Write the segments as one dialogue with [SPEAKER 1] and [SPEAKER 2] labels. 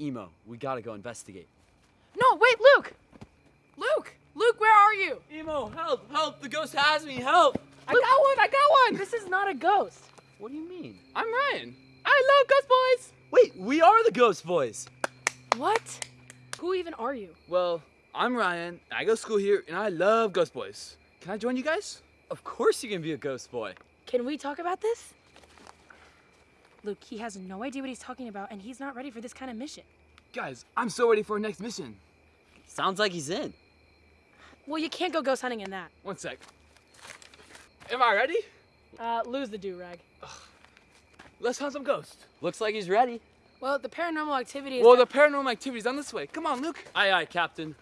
[SPEAKER 1] Emo, we gotta go investigate.
[SPEAKER 2] No, wait, Luke! Luke! Luke, where are you?
[SPEAKER 1] Emo, help! Help! The ghost has me! Help!
[SPEAKER 2] I got one, I got one! This is not a ghost.
[SPEAKER 1] What do you mean?
[SPEAKER 2] I'm Ryan. I love Ghost Boys!
[SPEAKER 1] Wait, we are the Ghost Boys!
[SPEAKER 2] What? Who even are you?
[SPEAKER 3] Well, I'm Ryan. I go to school here, and I love Ghost Boys. Can I join you guys?
[SPEAKER 1] Of course you can be a ghost boy.
[SPEAKER 2] Can we talk about this? Luke, he has no idea what he's talking about, and he's not ready for this kind of mission.
[SPEAKER 3] Guys, I'm so ready for our next mission.
[SPEAKER 1] Sounds like he's in.
[SPEAKER 2] Well, you can't go ghost hunting in that.
[SPEAKER 3] One sec. Am I ready?
[SPEAKER 2] Uh, lose the do-rag.
[SPEAKER 3] Let's hunt some ghosts.
[SPEAKER 1] Looks like he's ready.
[SPEAKER 2] Well, the paranormal activity is...
[SPEAKER 3] Well, the paranormal activity is on this way. Come on, Luke.
[SPEAKER 1] Aye, aye, Captain.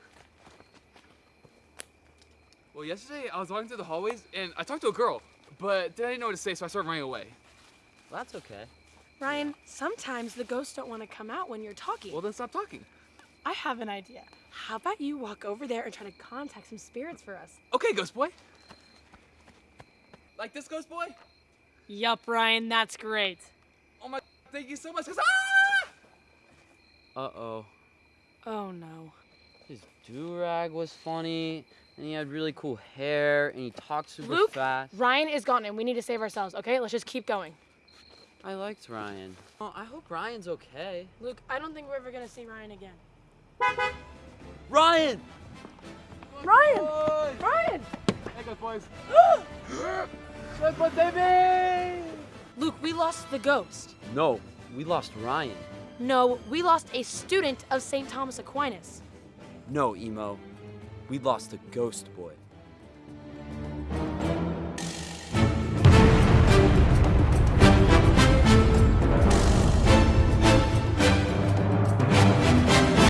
[SPEAKER 3] Well, yesterday I was walking through the hallways, and I talked to a girl, but then I didn't know what to say, so I started running away.
[SPEAKER 1] Well, that's okay.
[SPEAKER 2] Ryan, sometimes the ghosts don't want to come out when you're talking.
[SPEAKER 3] Well, then stop talking.
[SPEAKER 2] I have an idea. How about you walk over there and try to contact some spirits for us?
[SPEAKER 3] Okay, Ghost Boy. Like this, Ghost Boy?
[SPEAKER 2] Yup, Ryan, that's great.
[SPEAKER 3] Oh my, thank you so much. 'cause- Ah!
[SPEAKER 1] Uh-oh.
[SPEAKER 2] Oh no.
[SPEAKER 1] His do-rag was funny, and he had really cool hair, and he talked super
[SPEAKER 2] Luke,
[SPEAKER 1] fast.
[SPEAKER 2] Ryan is gone and we need to save ourselves, okay? Let's just keep going.
[SPEAKER 1] I liked Ryan. Oh, I hope Ryan's okay.
[SPEAKER 2] Luke, I don't think we're ever gonna see Ryan again.
[SPEAKER 1] Ryan!
[SPEAKER 2] Ryan!
[SPEAKER 3] Boy!
[SPEAKER 2] Ryan!
[SPEAKER 3] Hey, Ghost Boys. Ghost Boys, baby!
[SPEAKER 2] Luke, we lost the ghost.
[SPEAKER 1] No, we lost Ryan.
[SPEAKER 2] No, we lost a student of St. Thomas Aquinas.
[SPEAKER 1] No, Emo. We lost a ghost boy.